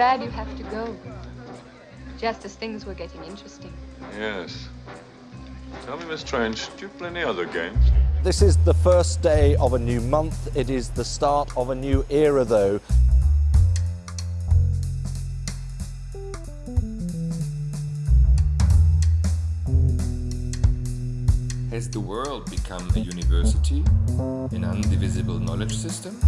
bad you have to go. Just as things were getting interesting. Yes. Tell me, Miss Strange, do you play any other games? This is the first day of a new month. It is the start of a new era, though. Has the world become a university, an undivisible knowledge system?